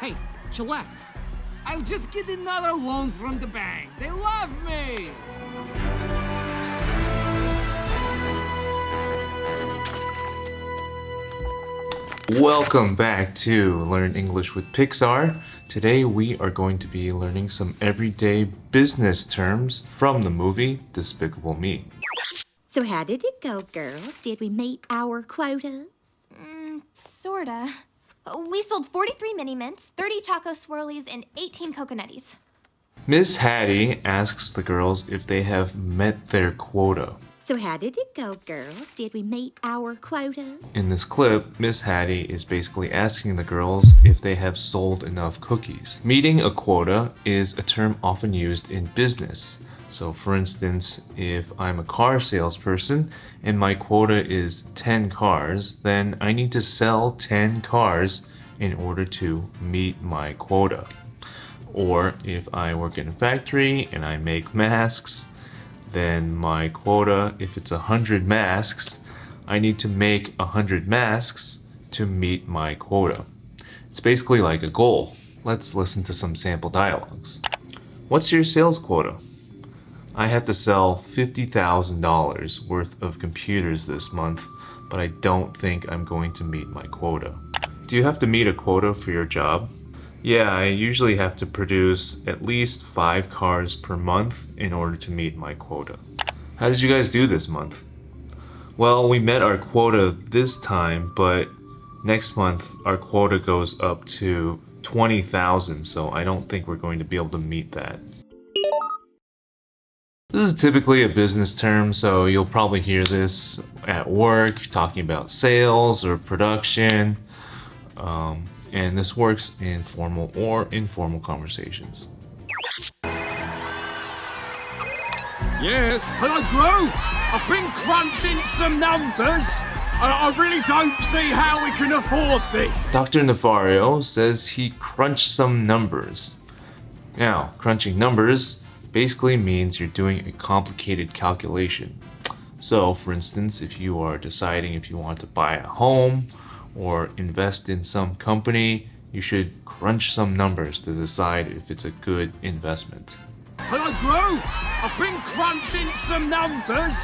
Hey, chillax. I'll just get another loan from the bank. They love me. Welcome back to Learn English with Pixar. Today we are going to be learning some everyday business terms from the movie Despicable Me. So how did it go, girls? Did we meet our quotas? Mm, sorta. We sold 43 mini mints, 30 choco swirlies, and 18 coconutties. Miss Hattie asks the girls if they have met their quota. So how did it go, girls? Did we meet our quota? In this clip, Miss Hattie is basically asking the girls if they have sold enough cookies. Meeting a quota is a term often used in business. So for instance, if I'm a car salesperson and my quota is 10 cars, then I need to sell 10 cars in order to meet my quota. Or if I work in a factory and I make masks, then my quota, if it's 100 masks, I need to make 100 masks to meet my quota. It's basically like a goal. Let's listen to some sample dialogues. What's your sales quota? I have to sell $50,000 worth of computers this month, but I don't think I'm going to meet my quota. Do you have to meet a quota for your job? Yeah, I usually have to produce at least five cars per month in order to meet my quota. How did you guys do this month? Well, we met our quota this time, but next month our quota goes up to 20,000, so I don't think we're going to be able to meet that. This is typically a business term, so you'll probably hear this at work, talking about sales or production. Um, and this works in formal or informal conversations. Yes, hello, Gru. I've been crunching some numbers, and I really don't see how we can afford this. Dr. Nefario says he crunched some numbers. Now, crunching numbers basically means you're doing a complicated calculation. So, for instance, if you are deciding if you want to buy a home or invest in some company, you should crunch some numbers to decide if it's a good investment. Hello, Gru. I've been crunching some numbers,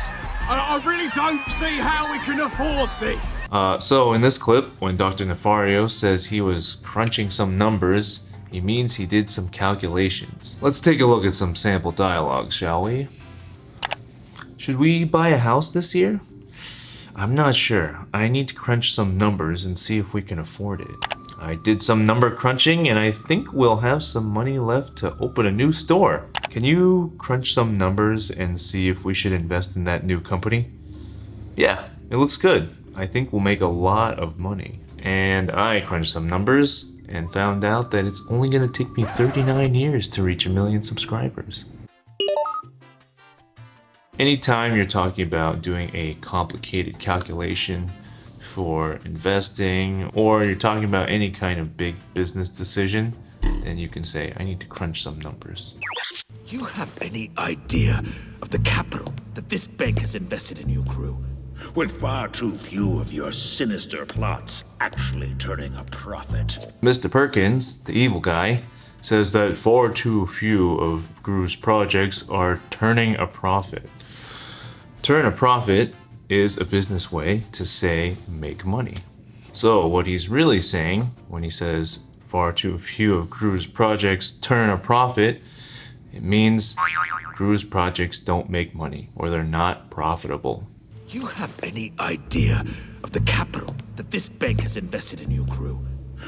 and I really don't see how we can afford this. Uh, so in this clip, when Dr. Nefario says he was crunching some numbers, he means he did some calculations. Let's take a look at some sample dialogue, shall we? Should we buy a house this year? I'm not sure. I need to crunch some numbers and see if we can afford it. I did some number crunching and I think we'll have some money left to open a new store. Can you crunch some numbers and see if we should invest in that new company? Yeah, it looks good. I think we'll make a lot of money. And I crunched some numbers and found out that it's only going to take me 39 years to reach a million subscribers. Anytime you're talking about doing a complicated calculation for investing or you're talking about any kind of big business decision, then you can say, I need to crunch some numbers. You have any idea of the capital that this bank has invested in you, Gru? With far too few of your sinister plots actually turning a profit. Mr. Perkins, the evil guy, says that far too few of Gru's projects are turning a profit. Turn a profit is a business way to say make money. So what he's really saying when he says far too few of Gru's projects turn a profit, it means Gru's projects don't make money or they're not profitable. Do you have any idea of the capital that this bank has invested in you, Gru?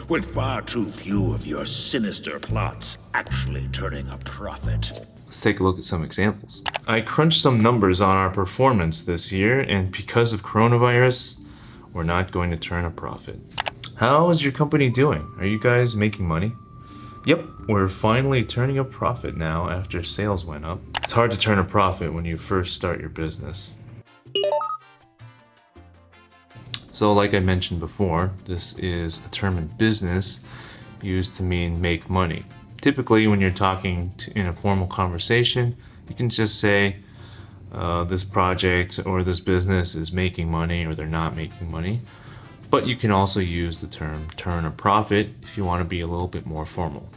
With far too few of your sinister plots actually turning a profit. Let's take a look at some examples. I crunched some numbers on our performance this year, and because of coronavirus, we're not going to turn a profit. How is your company doing? Are you guys making money? Yep, we're finally turning a profit now after sales went up. It's hard to turn a profit when you first start your business. So like I mentioned before, this is a term in business used to mean make money. Typically when you're talking to, in a formal conversation, you can just say uh, this project or this business is making money or they're not making money. But you can also use the term turn a profit if you want to be a little bit more formal.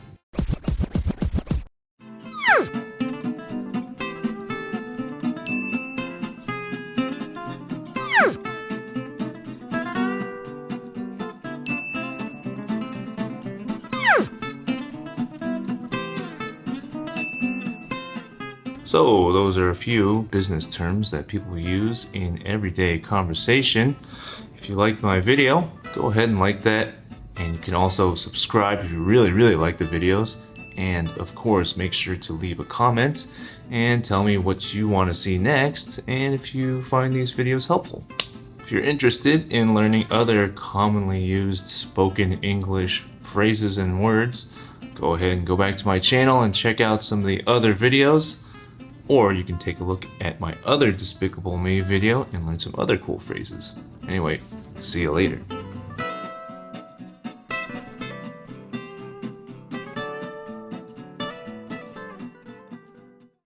So those are a few business terms that people use in everyday conversation. If you liked my video, go ahead and like that. And you can also subscribe if you really, really like the videos. And of course, make sure to leave a comment and tell me what you want to see next and if you find these videos helpful. If you're interested in learning other commonly used spoken English phrases and words, go ahead and go back to my channel and check out some of the other videos. Or you can take a look at my other Despicable Me video and learn some other cool phrases. Anyway, see you later.